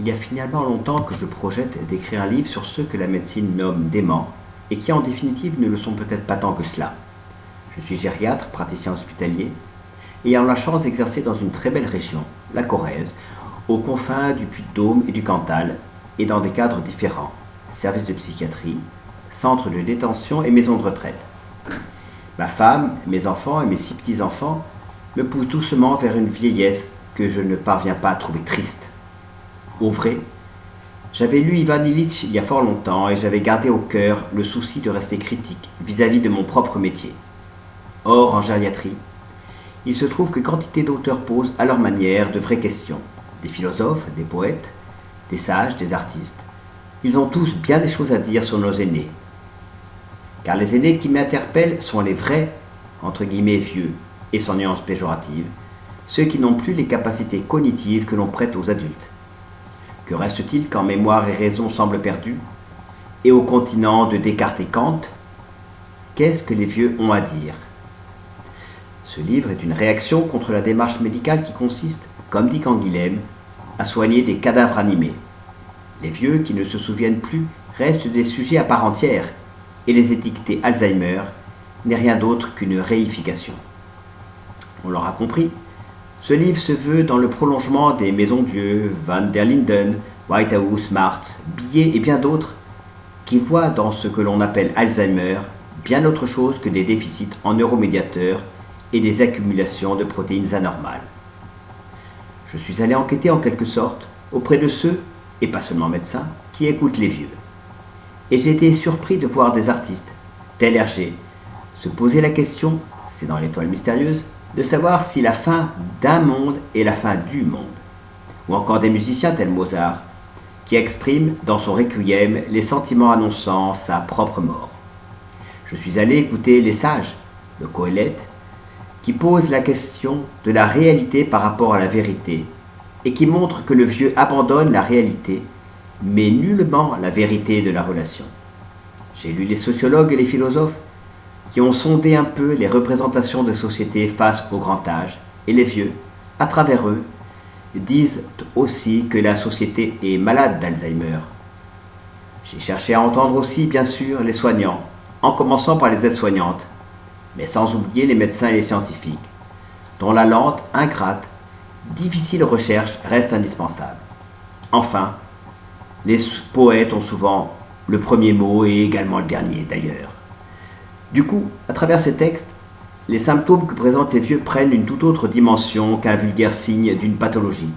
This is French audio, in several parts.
Il y a finalement longtemps que je projette d'écrire un livre sur ceux que la médecine nomme déments et qui en définitive ne le sont peut-être pas tant que cela. Je suis gériatre, praticien hospitalier, ayant la chance d'exercer dans une très belle région, la Corrèze, aux confins du Puy-de-Dôme et du Cantal, et dans des cadres différents, services de psychiatrie, centres de détention et maisons de retraite. Ma femme, mes enfants et mes six petits-enfants me poussent doucement vers une vieillesse que je ne parviens pas à trouver triste. Au vrai, j'avais lu Ivan Illich il y a fort longtemps et j'avais gardé au cœur le souci de rester critique vis-à-vis de mon propre métier. Or, en gériatrie, il se trouve que quantité d'auteurs posent à leur manière de vraies questions. Des philosophes, des poètes, des sages, des artistes. Ils ont tous bien des choses à dire sur nos aînés. Car les aînés qui m'interpellent sont les vrais, entre guillemets vieux, et sans nuance péjorative, ceux qui n'ont plus les capacités cognitives que l'on prête aux adultes. Que reste-t-il quand mémoire et raison semblent perdus Et au continent de Descartes et Kant, qu'est-ce que les vieux ont à dire? Ce livre est une réaction contre la démarche médicale qui consiste, comme dit Canguilhem, à soigner des cadavres animés. Les vieux qui ne se souviennent plus restent des sujets à part entière, et les étiqueter Alzheimer n'est rien d'autre qu'une réification. On l'aura compris, ce livre se veut dans le prolongement des Maisons Dieu, Van der Linden, Whitehouse, Martz, Billet et bien d'autres, qui voient dans ce que l'on appelle Alzheimer bien autre chose que des déficits en neuromédiateurs et des accumulations de protéines anormales. Je suis allé enquêter en quelque sorte auprès de ceux, et pas seulement médecins, qui écoutent les vieux. Et j'ai été surpris de voir des artistes, tel Hergé, se poser la question, c'est dans l'étoile mystérieuse, de savoir si la fin d'un monde est la fin du monde. Ou encore des musiciens tels Mozart, qui expriment dans son requiem les sentiments annonçant sa propre mort. Je suis allé écouter les sages, le Coëlette, qui posent la question de la réalité par rapport à la vérité, et qui montrent que le vieux abandonne la réalité, mais nullement la vérité de la relation. J'ai lu les sociologues et les philosophes qui ont sondé un peu les représentations de société face au grand âge, et les vieux, à travers eux, disent aussi que la société est malade d'Alzheimer. J'ai cherché à entendre aussi, bien sûr, les soignants, en commençant par les aides-soignantes, mais sans oublier les médecins et les scientifiques, dont la lente, ingrate, difficile recherche reste indispensable. Enfin, les poètes ont souvent le premier mot et également le dernier d'ailleurs. Du coup, à travers ces textes, les symptômes que présentent les vieux prennent une toute autre dimension qu'un vulgaire signe d'une pathologie.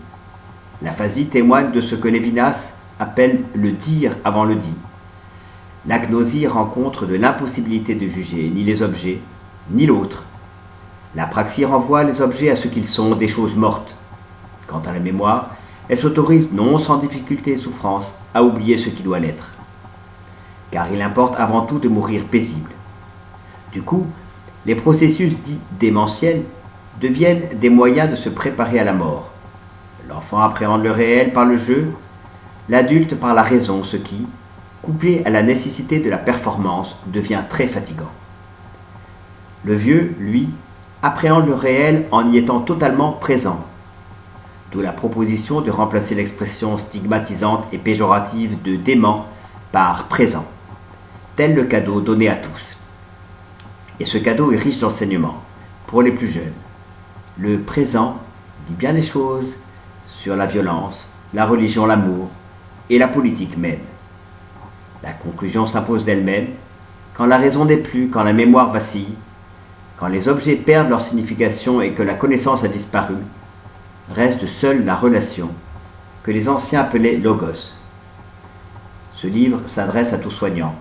L'aphasie témoigne de ce que Lévinas appelle le dire avant le dit. L'agnosie rencontre de l'impossibilité de juger ni les objets, ni l'autre. La praxie renvoie les objets à ce qu'ils sont, des choses mortes. Quant à la mémoire, elle s'autorise, non sans difficulté et souffrance, à oublier ce qui doit l'être. Car il importe avant tout de mourir paisible. Du coup, les processus dits démentiels deviennent des moyens de se préparer à la mort. L'enfant appréhende le réel par le jeu, l'adulte par la raison, ce qui, couplé à la nécessité de la performance, devient très fatigant. Le vieux, lui, appréhende le réel en y étant totalement présent. D'où la proposition de remplacer l'expression stigmatisante et péjorative de dément par présent, tel le cadeau donné à tous. Et ce cadeau est riche d'enseignements pour les plus jeunes. Le présent dit bien des choses sur la violence, la religion, l'amour et la politique même. La conclusion s'impose d'elle-même quand la raison n'est plus, quand la mémoire vacille, quand les objets perdent leur signification et que la connaissance a disparu, reste seule la relation que les anciens appelaient logos. Ce livre s'adresse à tous soignants,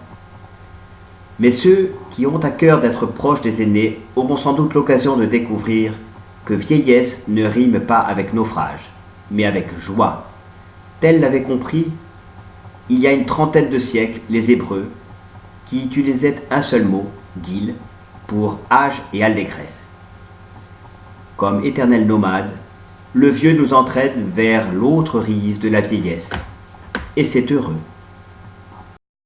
mais ceux qui ont à cœur d'être proches des aînés auront sans doute l'occasion de découvrir que vieillesse ne rime pas avec naufrage, mais avec joie. Tel l'avaient compris il y a une trentaine de siècles les Hébreux, qui utilisaient un seul mot, gil, pour âge et allégresse. Comme éternel nomade, le vieux nous entraîne vers l'autre rive de la vieillesse, et c'est heureux.